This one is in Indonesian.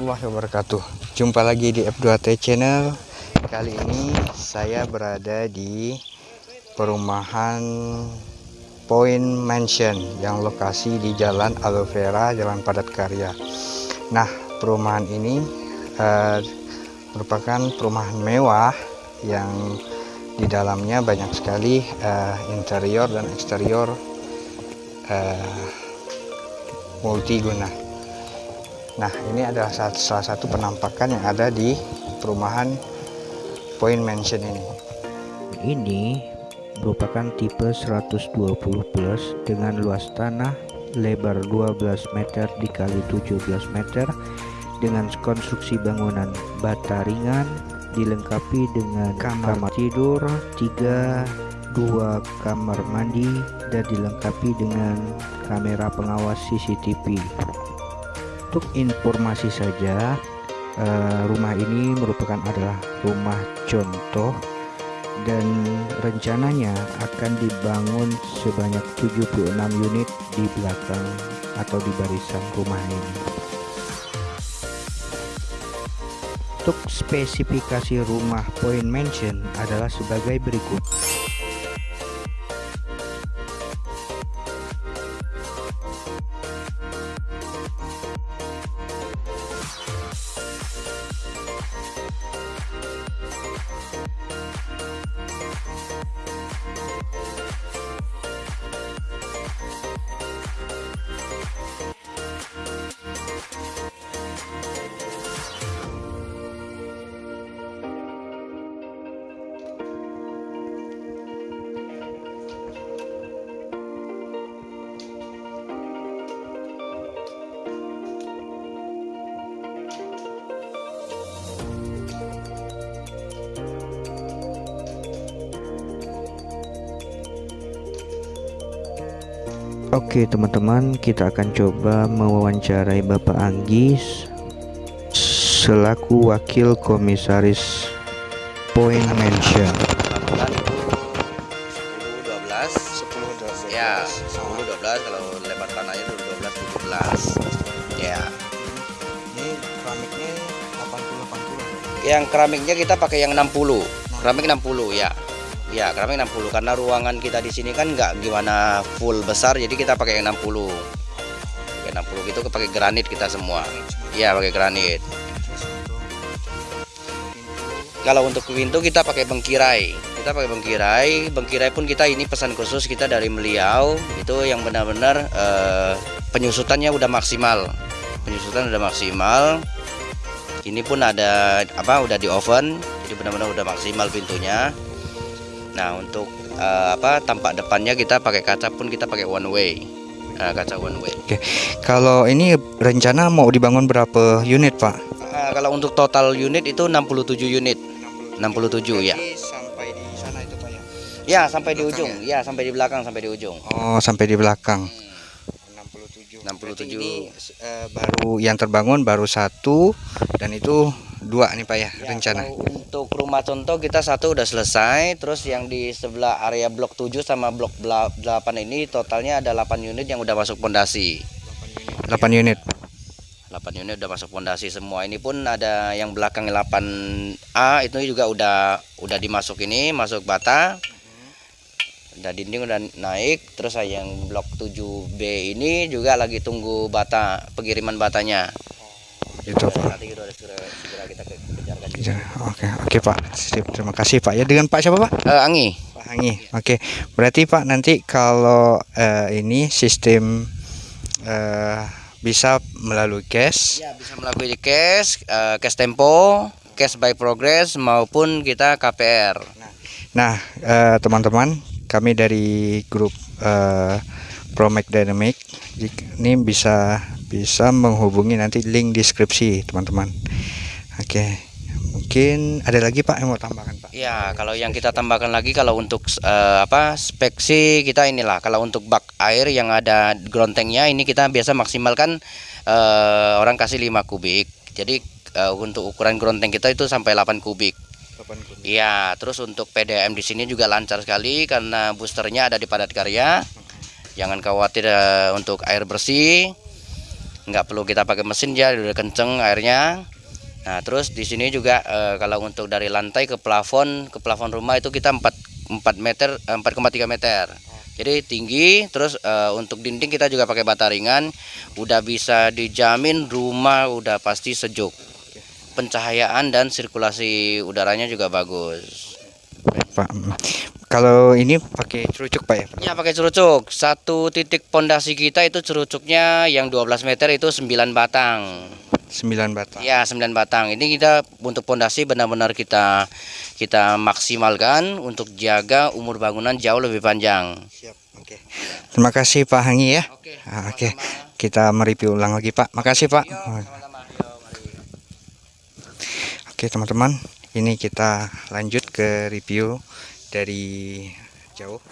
warahmatullahi wabarakatuh. Jumpa lagi di F2T Channel. Kali ini saya berada di perumahan Point Mansion Yang lokasi di Jalan Aloe Vera, Jalan Padat Karya. Nah perumahan ini uh, merupakan perumahan mewah Yang di dalamnya banyak sekali uh, interior dan eksterior uh, multiguna Nah ini adalah salah satu penampakan yang ada di perumahan Point Mansion ini. Ini merupakan tipe 120 plus dengan luas tanah lebar 12 meter dikali 17 meter dengan konstruksi bangunan bata ringan dilengkapi dengan kamar, kamar tidur 3 dua kamar mandi dan dilengkapi dengan kamera pengawas CCTV untuk informasi saja uh, rumah ini merupakan adalah rumah contoh dan rencananya akan dibangun sebanyak 76 unit di belakang atau di barisan rumah ini. Untuk spesifikasi rumah Point Mansion adalah sebagai berikut Oke teman-teman kita akan coba mewawancarai Bapak Anggis selaku wakil komisaris Point Mansion. 10 12 10 12 ya 10 12 kalau lebar tanahnya itu 12 17 ya. Ini keramiknya 80 80 yang keramiknya kita pakai yang 60 keramik 60 ya Ya, keramik 60 karena ruangan kita di sini kan nggak gimana full besar jadi kita pakai yang 60. Pakai 60 gitu pakai granit kita semua. Iya, pakai granit. Kalau untuk pintu kita pakai bengkirai. Kita pakai bengkirai. Bengkirai pun kita ini pesan khusus kita dari beliau. Itu yang benar-benar eh, penyusutannya udah maksimal. Penyusutan udah maksimal. Ini pun ada apa udah di oven. Jadi benar-benar udah maksimal pintunya. Nah untuk uh, apa tampak depannya kita pakai kaca pun kita pakai one way uh, kaca one way. Oke, kalau ini rencana mau dibangun berapa unit pak? Uh, kalau untuk total unit itu 67 unit. 67, 67 ya. Sampai di sana itu pak ya? Ya sampai di ujung, ya? ya sampai di belakang sampai di ujung. Oh sampai di belakang. Hmm. 67. 67. ini uh, baru yang terbangun baru satu dan itu dua nih pak ya, ya rencana. Untuk rumah contoh kita satu udah selesai, terus yang di sebelah area blok 7 sama blok 8 ini totalnya ada 8 unit yang udah masuk pondasi. 8 unit. 8 unit udah masuk pondasi semua. Ini pun ada yang belakang 8A itu juga udah udah dimasuk ini, masuk bata udah dinding udah naik terus yang blok 7B ini juga lagi tunggu bata pengiriman batanya itu Pak oke oke Pak. Sip, terima kasih Pak. Ya dengan Pak siapa Pak? Uh, Angi. Pak Angi oke. Berarti Pak nanti kalau uh, ini sistem uh, bisa melalui cash? Ya bisa melalui cash uh, cash tempo cash by progress maupun kita KPR nah teman-teman uh, kami dari grup uh, Promac Dynamic ini bisa bisa menghubungi nanti link deskripsi teman-teman. Oke mungkin ada lagi Pak yang mau tambahkan Pak? Ya kalau yang kita tambahkan lagi kalau untuk uh, apa spek sih kita inilah. Kalau untuk bak air yang ada grontengnya ini kita biasa maksimalkan uh, orang kasih 5 kubik. Jadi uh, untuk ukuran gronteng kita itu sampai 8 kubik. Iya, terus untuk PDM di sini juga lancar sekali karena boosternya ada di padat karya. Jangan khawatir uh, untuk air bersih. Nggak perlu kita pakai mesin ya udah kenceng airnya. Nah terus di sini juga eh, kalau untuk dari lantai ke plafon ke plafon rumah itu kita 4 4 meter eh, 4,3 meter. Jadi tinggi terus eh, untuk dinding kita juga pakai bata ringan. Udah bisa dijamin rumah udah pasti sejuk. Pencahayaan dan sirkulasi udaranya juga bagus. Pak. Kalau ini pakai cerucuk Pak ya? Ya pakai cerucuk. Satu titik pondasi kita itu cerucuknya yang 12 meter itu 9 batang. 9 batang. Ya 9 batang. Ini kita untuk pondasi benar-benar kita kita maksimalkan untuk jaga umur bangunan jauh lebih panjang. Siap. Oke. Terima kasih Pak Hangi ya. Oke. Ah, Oke. Kita mereview ulang lagi Pak. Makasih Pak. Yo, mari. Oke teman-teman, ini kita lanjut ke review dari jauh.